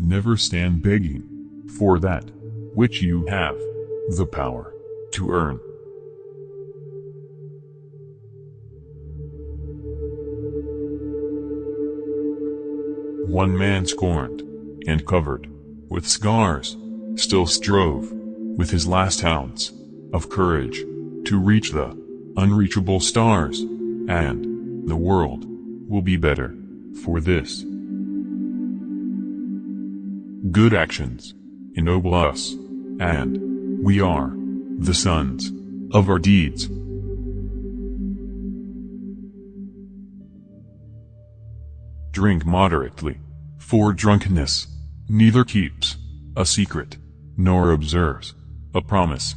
never stand begging for that which you have the power to earn. One man scorned and covered with scars still strove with his last ounce of courage to reach the unreachable stars, and the world will be better for this. Good actions ennoble us, and we are the sons of our deeds. Drink moderately, for drunkenness neither keeps a secret nor observes a promise.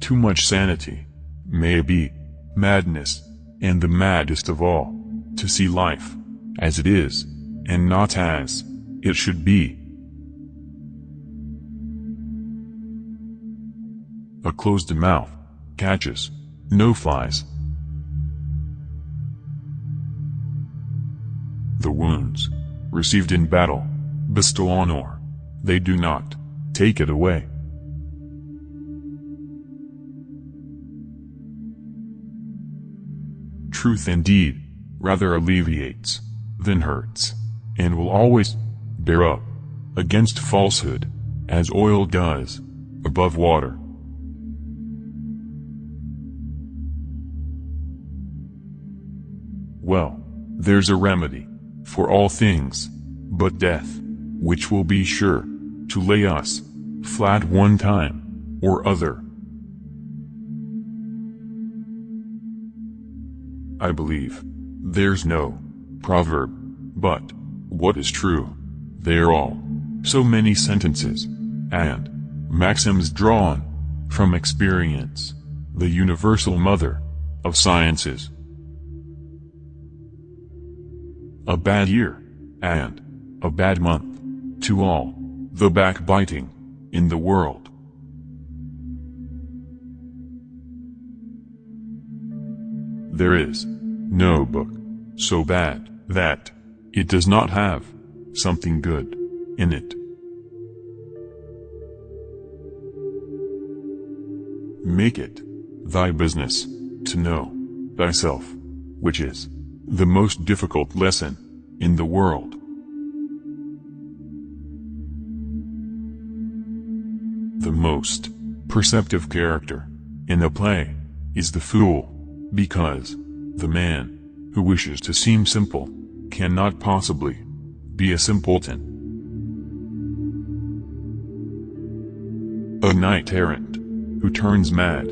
Too much sanity may be madness, and the maddest of all, to see life as it is, and not as it should be. A closed mouth catches no flies. The wounds received in battle bestow honor. They do not take it away. Truth indeed rather alleviates than hurts, and will always bear up against falsehood, as oil does above water. Well, there's a remedy for all things but death, which will be sure to lay us flat one time or other. I believe there's no proverb, but what is true? They're all so many sentences and maxims drawn from experience, the universal mother of sciences. A bad year, and a bad month, to all the backbiting in the world. There is no book so bad that it does not have something good in it. Make it thy business to know thyself, which is the most difficult lesson in the world. The most perceptive character in a play is the fool, because the man who wishes to seem simple cannot possibly be a simpleton. A knight errant who turns mad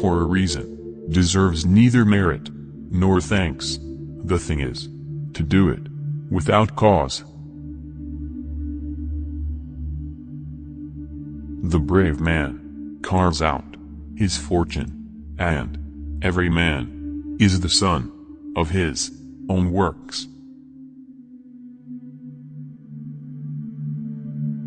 for a reason deserves neither merit nor thanks. The thing is to do it without cause. The brave man carves out his fortune, and every man is the son of his own works.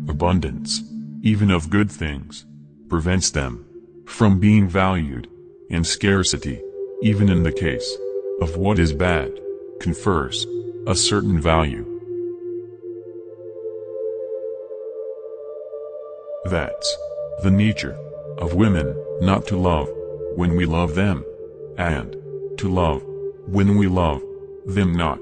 Abundance, even of good things, prevents them from being valued, and scarcity, even in the case of what is bad, confers a certain value. That's the nature of women not to love when we love them, and to love when we love them not.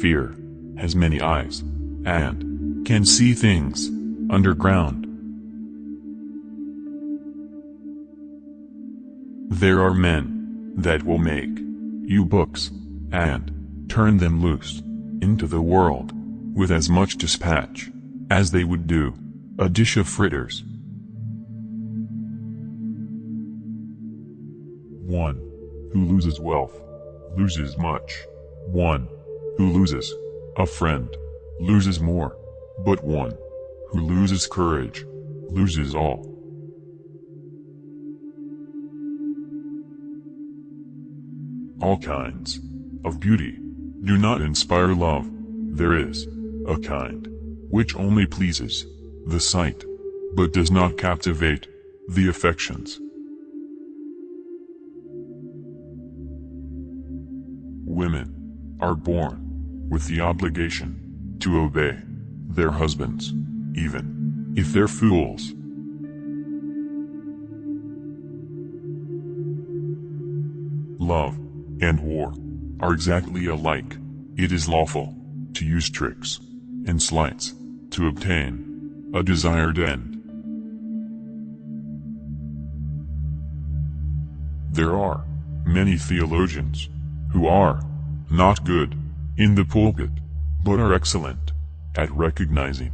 Fear has many eyes and can see things underground. There are men that will make you books and turn them loose into the world with as much dispatch as they would do a dish of fritters. One who loses wealth loses much. One who loses a friend loses more. But one who loses courage loses all. All kinds of beauty do not inspire love. There is a kind which only pleases the sight, but does not captivate the affections. Women are born with the obligation to obey their husbands, even if they're fools. Love and war are exactly alike. It is lawful to use tricks and sleights to obtain a desired end. There are many theologians who are not good in the pulpit, but are excellent at recognizing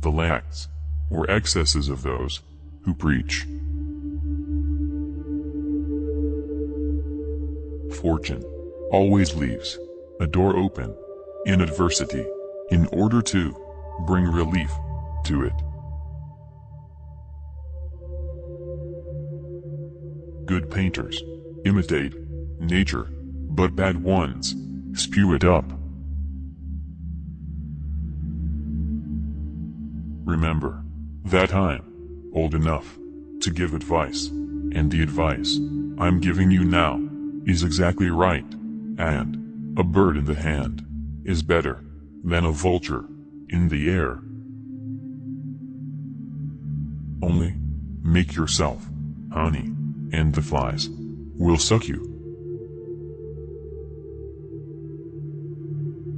the lacks or excesses of those who preach. Fortune always leaves a door open in adversity in order to bring relief to it. Good painters imitate nature, but bad ones spew it up. Remember that I'm old enough to give advice, and the advice I'm giving you now is exactly right, and a bird in the hand is better than a vulture in the air. Only make yourself honey, and the flies will suck you.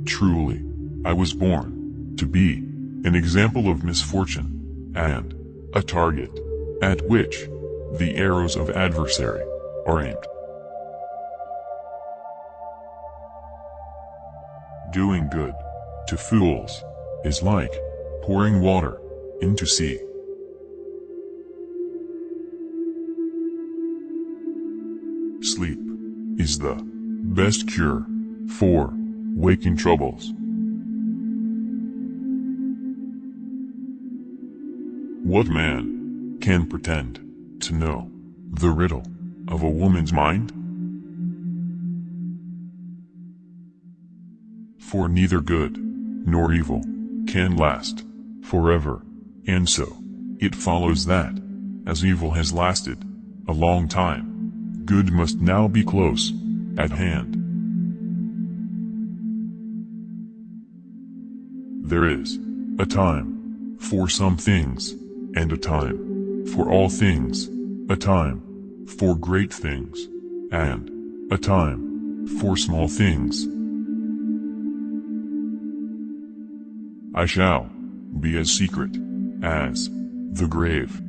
Truly, I was born to be an example of misfortune and a target at which the arrows of adversary are aimed. Doing good to fools is like pouring water into sea. Sleep is the best cure for waking troubles. What man can pretend to know the riddle of a woman's mind? For neither good nor evil can last forever, and so it follows that, as evil has lasted a long time, good must now be close at hand. There is a time for some things, and a time for all things, a time for great things, and a time for small things. I shall be as secret as the grave.